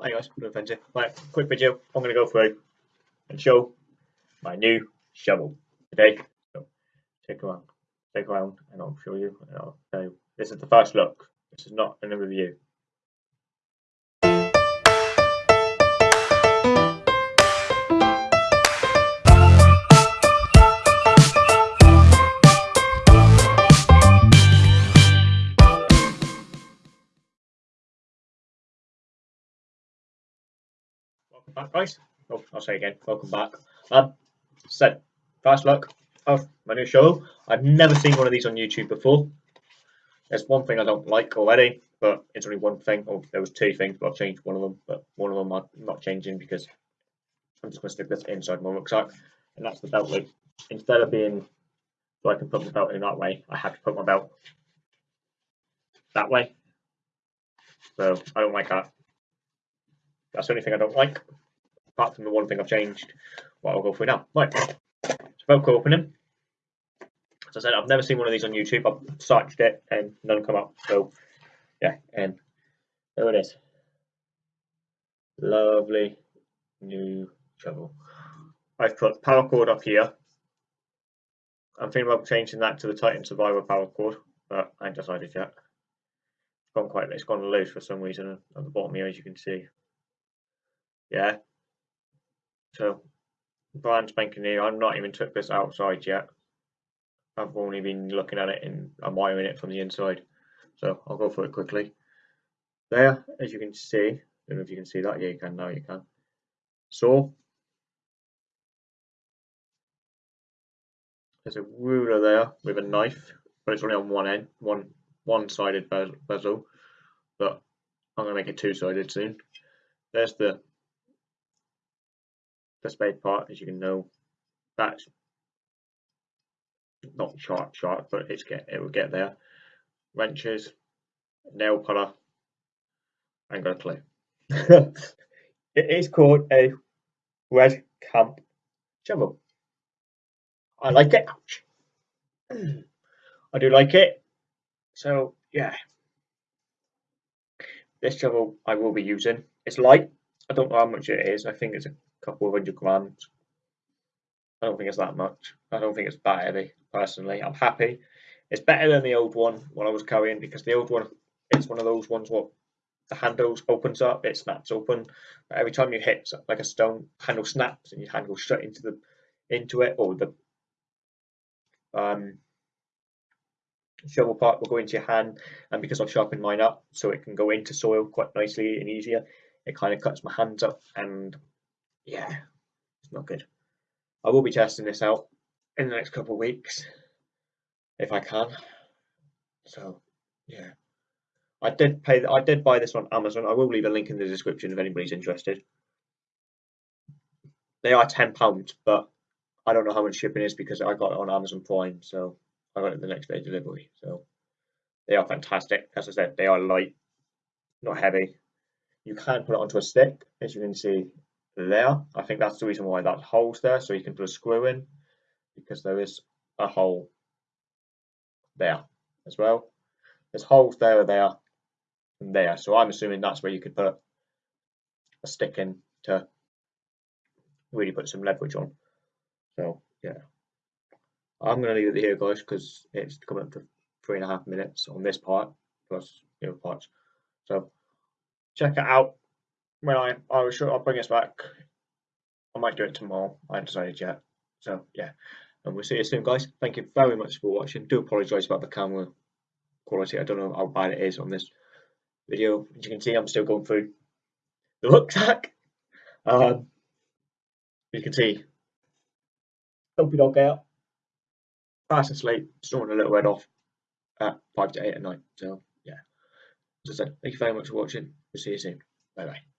Hi guys, no offensive. Right, quick video. I'm going to go through and show my new shovel today. So take around, take around, and I'll show you. And I'll tell you. This is the first look. This is not a review. Back, guys. Oh, I'll say again, welcome back. Um, so, first look of my new show. I've never seen one of these on YouTube before. There's one thing I don't like already, but it's only one thing. Oh, there was two things, but I've changed one of them. But one of them I'm not changing because I'm just going to stick this inside my rucksack, and that's the belt loop. Instead of being so I can put my belt in that way, I have to put my belt that way. So I don't like that. That's the only thing I don't like, apart from the one thing I've changed, what I'll go through now. Right, so Velcro opening. As I said, I've never seen one of these on YouTube. I've searched it and none come up. So, yeah, and there it is. Lovely new shovel. I've put paracord up here. I'm thinking about changing that to the Titan Survivor cord, but I ain't decided yet. It's gone quite, it's gone loose for some reason at the bottom here, as you can see. Yeah. So, brand spanking new. I've not even took this outside yet. I've only been looking at it and I'm wiring it from the inside. So I'll go for it quickly. There, as you can see, I don't know if you can see that. Yeah, you can now. You can. So there's a ruler there with a knife, but it's only on one end, one one-sided bezel. But I'm gonna make it two-sided soon. There's the the spade part, as you can know, that's not sharp sharp, but it's get it will get there. Wrenches, nail puller, and got a clue. it is called a red camp shovel. I like it. I do like it. So yeah. This shovel I will be using. It's light. I don't know how much it is. I think it's a couple of hundred grams. I don't think it's that much. I don't think it's that heavy, personally. I'm happy. It's better than the old one when I was carrying because the old one, it's one of those ones what the handles opens up, it snaps open. But every time you hit like a stone, handle snaps and your hand goes straight into the into it, or the um, shovel part will go into your hand. And because I've sharpened mine up so it can go into soil quite nicely and easier, it kind of cuts my hands up and yeah, it's not good. I will be testing this out in the next couple of weeks if I can. So yeah, I did pay. I did buy this on Amazon. I will leave a link in the description if anybody's interested. They are ten pounds, but I don't know how much shipping is because I got it on Amazon Prime, so I got it the next day delivery. So they are fantastic. As I said, they are light, not heavy. You can put it onto a stick, as you can see there. I think that's the reason why that hole's there, so you can put a screw in because there is a hole there as well. There's holes there, there, and there. So I'm assuming that's where you could put a stick in to really put some leverage on. So yeah, I'm going to leave it here, guys, because it's coming up to three and a half minutes on this part plus the other parts. So check it out when I I was sure I'll bring us back. I might do it tomorrow. I haven't decided yet. So yeah, and we'll see you soon, guys. Thank you very much for watching. Do apologise about the camera quality. I don't know how bad it is on this video. As you can see, I'm still going through the rucksack. Um, you can see, don't get up. Fast asleep, snoring a little bit off at 5 to 8 at night. So, yeah. As I said, thank you very much for watching. We'll see you soon. Bye bye.